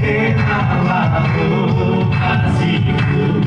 手はおかしく